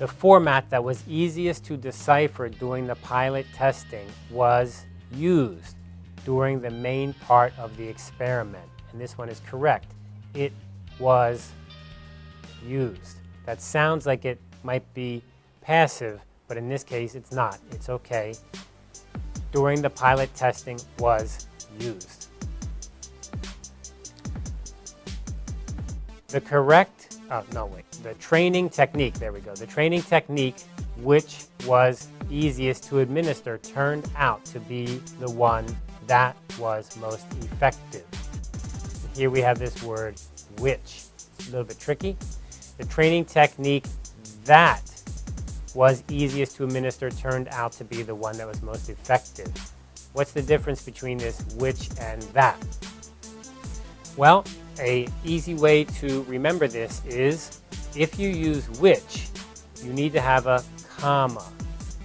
The format that was easiest to decipher during the pilot testing was used during the main part of the experiment. And this one is correct. It was used. That sounds like it might be passive, but in this case it's not. It's okay. During the pilot testing was used. The correct, oh no wait, the training technique, there we go. The training technique which was easiest to administer turned out to be the one that was most effective. Here we have this word which. It's a little bit tricky. The training technique that was easiest to administer turned out to be the one that was most effective. What's the difference between this which and that? Well, a easy way to remember this is if you use which, you need to have a comma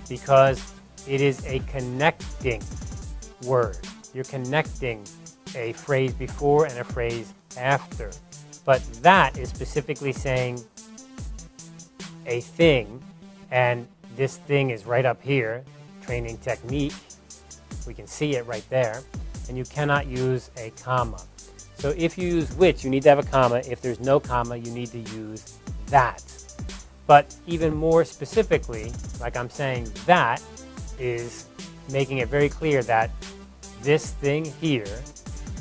because it is a connecting word. You're connecting a phrase before and a phrase after. But that is specifically saying a thing, and this thing is right up here, training technique. We can see it right there. And you cannot use a comma. So if you use which, you need to have a comma. If there's no comma, you need to use that. But even more specifically, like I'm saying, that is making it very clear that this thing here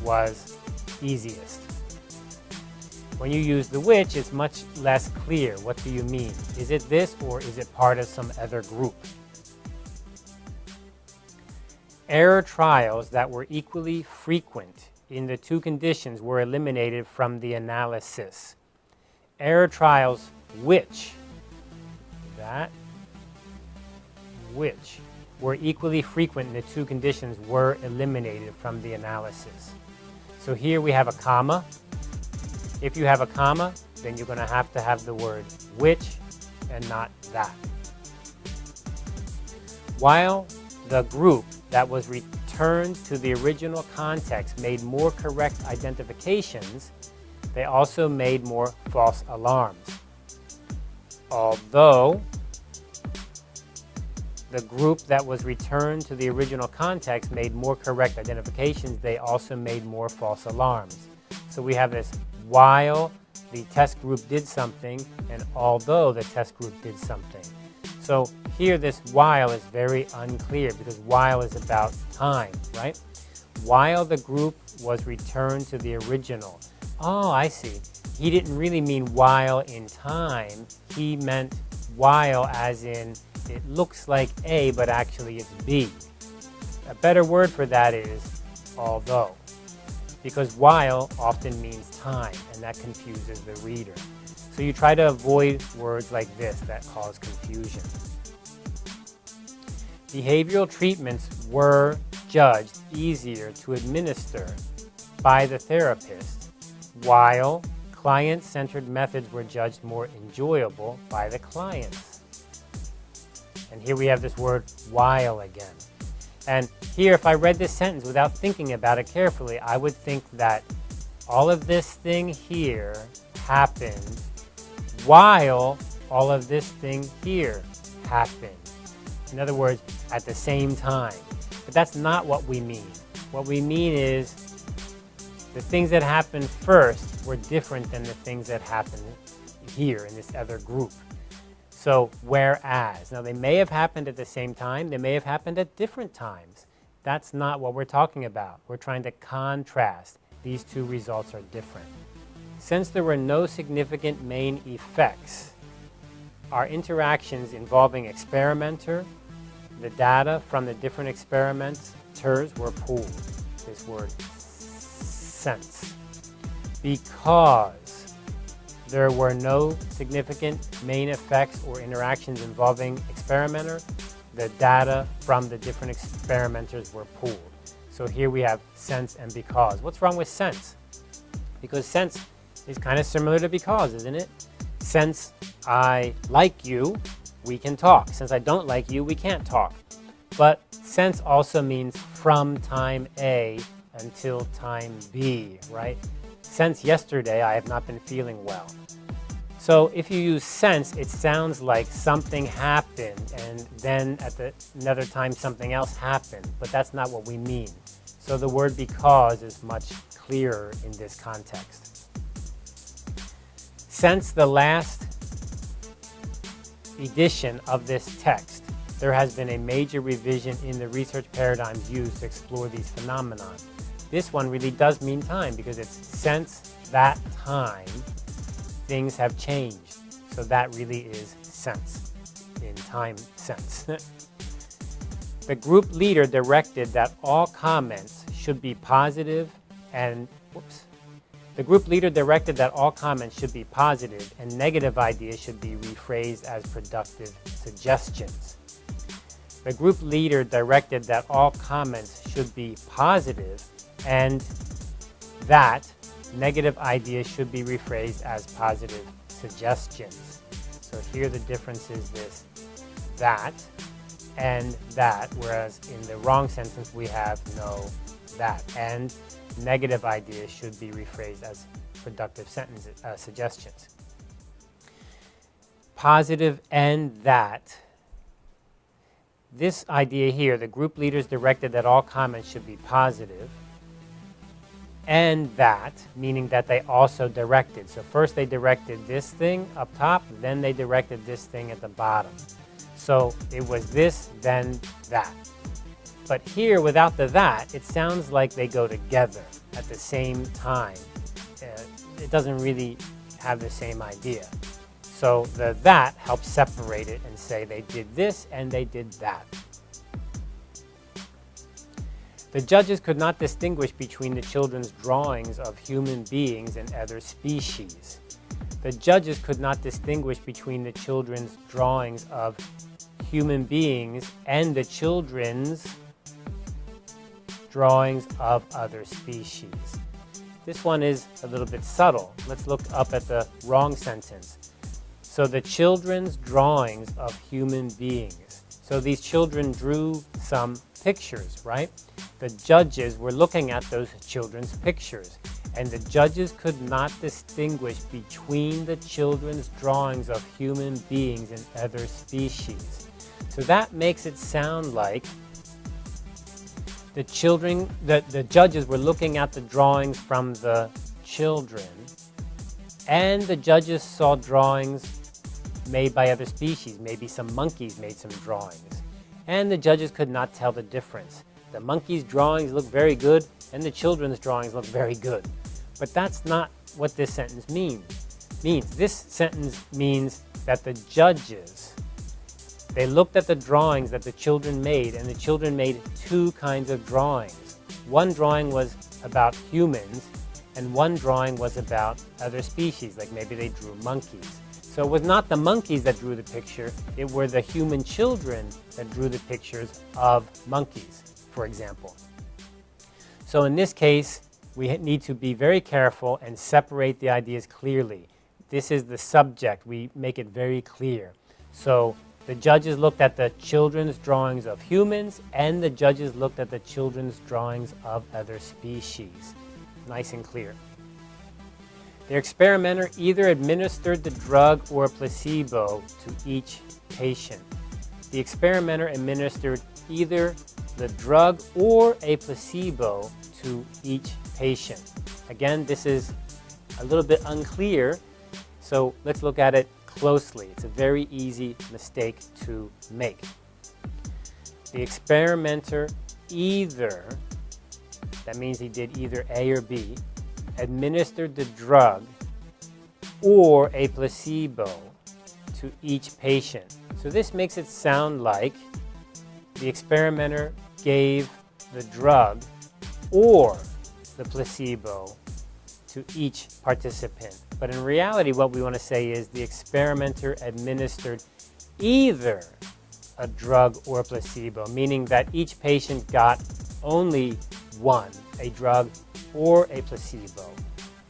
was easiest. When you use the which, it's much less clear. What do you mean? Is it this or is it part of some other group? Error trials that were equally frequent in the two conditions were eliminated from the analysis. Error trials which, that, which, were equally frequent in the two conditions were eliminated from the analysis. So here we have a comma. If you have a comma, then you're going to have to have the word which and not that. While the group that was returned to the original context made more correct identifications, they also made more false alarms. Although the group that was returned to the original context made more correct identifications, they also made more false alarms. So we have this while the test group did something and although the test group did something. So here this while is very unclear because while is about time, right? While the group was returned to the original. Oh, I see. He didn't really mean while in time. He meant while as in it looks like A, but actually it's B. A better word for that is although, because while often means time, and that confuses the reader. So you try to avoid words like this that cause confusion. Behavioral treatments were judged easier to administer by the therapist, while client-centered methods were judged more enjoyable by the clients. And here we have this word while again. And here, if I read this sentence without thinking about it carefully, I would think that all of this thing here happened while all of this thing here happened. In other words, at the same time. But that's not what we mean. What we mean is the things that happened first were different than the things that happened here in this other group. So whereas, now they may have happened at the same time, they may have happened at different times. That's not what we're talking about. We're trying to contrast. These two results are different. Since there were no significant main effects, our interactions involving experimenter, the data from the different experimenters were pooled. This word, sense. Because there were no significant main effects or interactions involving experimenter. The data from the different experimenters were pooled. So here we have sense and because. What's wrong with sense? Because sense is kind of similar to because, isn't it? Since I like you, we can talk. Since I don't like you, we can't talk. But sense also means from time A until time B, right? Since yesterday, I have not been feeling well. So if you use since, it sounds like something happened and then at the, another time something else happened, but that's not what we mean. So the word because is much clearer in this context. Since the last edition of this text, there has been a major revision in the research paradigms used to explore these phenomena. This one really does mean time because it's since that time things have changed. So that really is sense, in time sense. the group leader directed that all comments should be positive and, whoops, the group leader directed that all comments should be positive and negative ideas should be rephrased as productive suggestions. The group leader directed that all comments should be positive and that Negative ideas should be rephrased as positive suggestions. So here the difference is this, that, and that, whereas in the wrong sentence we have no, that. And negative ideas should be rephrased as productive sentences, uh, suggestions. Positive and that. This idea here, the group leaders directed that all comments should be positive and that, meaning that they also directed. So first they directed this thing up top, then they directed this thing at the bottom. So it was this, then that. But here, without the that, it sounds like they go together at the same time. Uh, it doesn't really have the same idea. So the that helps separate it and say they did this and they did that. The judges could not distinguish between the children's drawings of human beings and other species. The judges could not distinguish between the children's drawings of human beings and the children's drawings of other species. This one is a little bit subtle. Let's look up at the wrong sentence. So the children's drawings of human beings. So these children drew some pictures, right? The judges were looking at those children's pictures, and the judges could not distinguish between the children's drawings of human beings and other species. So that makes it sound like the children, the, the judges were looking at the drawings from the children, and the judges saw drawings made by other species. Maybe some monkeys made some drawings. And the judges could not tell the difference. The monkey's drawings look very good, and the children's drawings look very good. But that's not what this sentence means. means. This sentence means that the judges, they looked at the drawings that the children made, and the children made two kinds of drawings. One drawing was about humans, and one drawing was about other species, like maybe they drew monkeys. So it was not the monkeys that drew the picture, it were the human children that drew the pictures of monkeys for example. So in this case, we need to be very careful and separate the ideas clearly. This is the subject. We make it very clear. So the judges looked at the children's drawings of humans and the judges looked at the children's drawings of other species. Nice and clear. The experimenter either administered the drug or a placebo to each patient. The experimenter administered either the drug or a placebo to each patient. Again, this is a little bit unclear, so let's look at it closely. It's a very easy mistake to make. The experimenter either, that means he did either A or B, administered the drug or a placebo to each patient. So this makes it sound like the experimenter gave the drug or the placebo to each participant. But in reality, what we want to say is the experimenter administered either a drug or a placebo, meaning that each patient got only one, a drug or a placebo.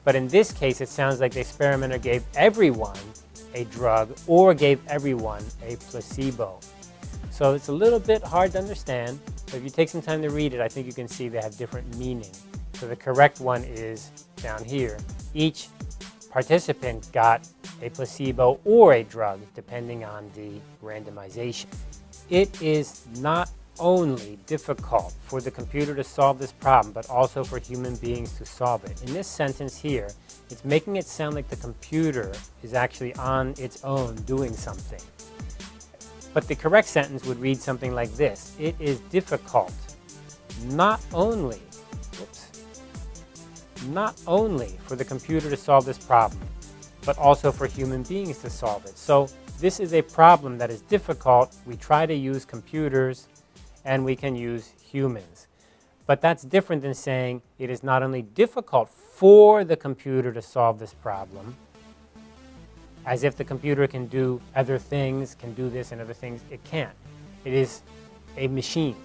But in this case, it sounds like the experimenter gave everyone a drug or gave everyone a placebo. So it's a little bit hard to understand, but if you take some time to read it, I think you can see they have different meaning. So the correct one is down here. Each participant got a placebo, or a drug, depending on the randomization. It is not only difficult for the computer to solve this problem, but also for human beings to solve it. In this sentence here, it's making it sound like the computer is actually on its own doing something. But the correct sentence would read something like this. It is difficult not only, whoops, not only for the computer to solve this problem, but also for human beings to solve it. So this is a problem that is difficult. We try to use computers and we can use humans. But that's different than saying it is not only difficult for the computer to solve this problem, as if the computer can do other things, can do this and other things. It can't. It is a machine.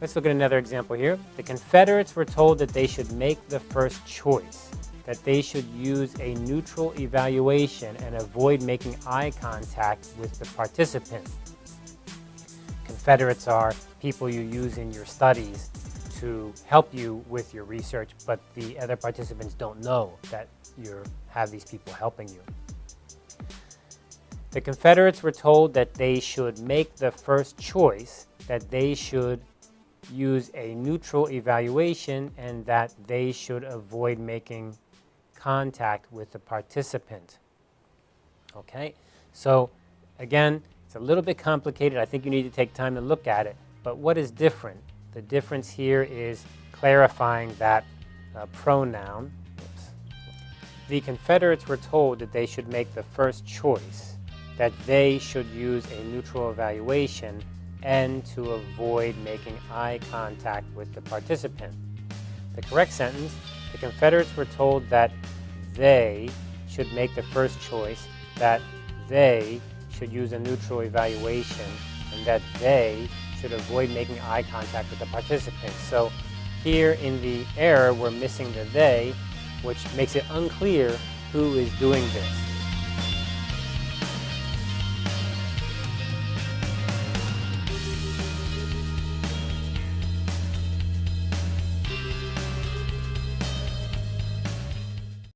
Let's look at another example here. The Confederates were told that they should make the first choice, that they should use a neutral evaluation and avoid making eye contact with the participant. Confederates are people you use in your studies to help you with your research, but the other participants don't know that you have these people helping you. The Confederates were told that they should make the first choice, that they should use a neutral evaluation, and that they should avoid making contact with the participant. Okay, so again, it's a little bit complicated. I think you need to take time to look at it. But what is different? The difference here is clarifying that uh, pronoun. Oops. The Confederates were told that they should make the first choice, that they should use a neutral evaluation and to avoid making eye contact with the participant. The correct sentence, the Confederates were told that they should make the first choice, that they should use a neutral evaluation and that they should avoid making eye contact with the participants. So here in the error, we're missing the they, which makes it unclear who is doing this.